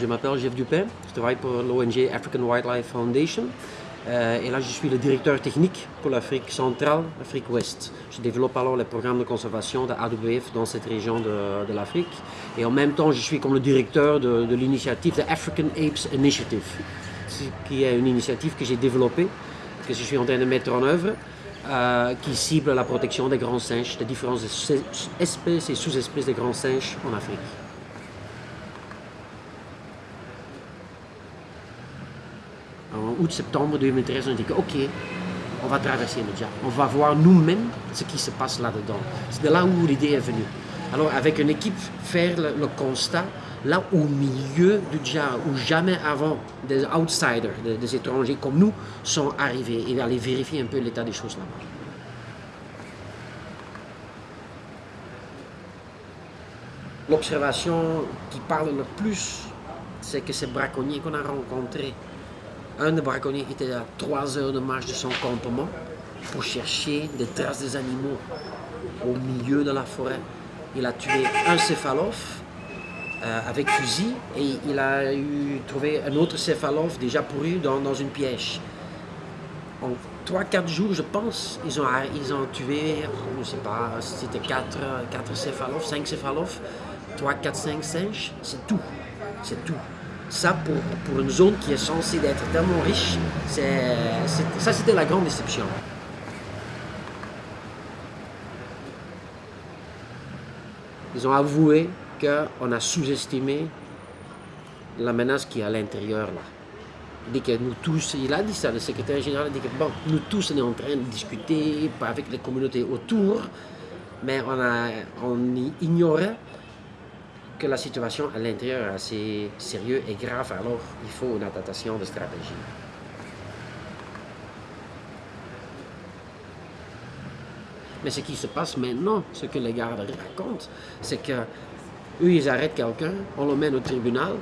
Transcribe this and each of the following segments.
Je m'appelle Jeff Dupin, je travaille pour l'ONG African Wildlife Foundation. Euh, et là, je suis le directeur technique pour l'Afrique centrale, l'Afrique ouest. Je développe alors les programmes de conservation de AWF dans cette région de, l'Afrique. Et en même temps, je suis comme le directeur de, de l'initiative The African Apes Initiative, qui est une initiative que j'ai développée, que je suis en train de mettre en œuvre, euh, qui cible la protection des grands singes, des différentes espèces et sous-espèces des grands singes en Afrique. En août-septembre 2013, on dit ok, on va traverser le Dja. On va voir nous-mêmes ce qui se passe là-dedans. C'est de là où l'idée est venue. Alors avec une équipe, faire le, constat, là au milieu du Dja, où jamais avant des outsiders, des, étrangers comme nous, sont arrivés, et aller vérifier un peu l'état des choses là-bas. L'observation qui parle le plus, c'est que ces braconniers qu'on a rencontrés un des braconniers était à 3 heures de marche de son campement pour chercher des traces des animaux au milieu de la forêt. Il a tué un céphalophe euh, avec fusil et il a trouvé un autre céphalophe déjà pourru dans, dans une piège. En 3-4 jours, je pense, ils ont, ils ont tué, je ne sais pas, c'était 4, 4 céphalophes, 5 céphalophes, 3, 4, 5 singes, c'est tout. C'est tout. Ça, pour, pour, une zone qui est censée être tellement riche, ça c'était la grande déception. Ils ont avoué qu'on a sous-estimé la menace qui est à l'intérieur là. Il dit que nous tous, il a dit ça, le secrétaire général a dit que bon, nous tous on est en train de discuter avec les communautés autour, mais on, a, on ignorait que la situation à l'intérieur est assez sérieuse et grave, alors il faut une adaptation de stratégie. Mais ce qui se passe maintenant, ce que les gardes racontent, c'est que eux, ils arrêtent quelqu'un, on le mène au tribunal,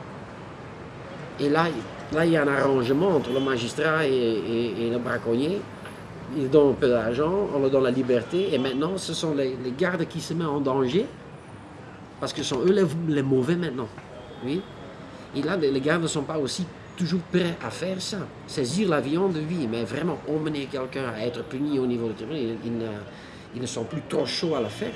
et là, là, il y a un arrangement entre le magistrat et, le braconnier. Ils donnent un peu d'argent, on leur donne la liberté, et maintenant, ce sont les, les gardes qui se mettent en danger parce que sont eux les, mauvais maintenant. Oui. Et là, les gars ne sont pas aussi toujours prêts à faire ça. Saisir la viande, oui, mais vraiment emmener quelqu'un à être puni au niveau du tribunal, ils, ne, ils ne sont plus trop chauds à le faire.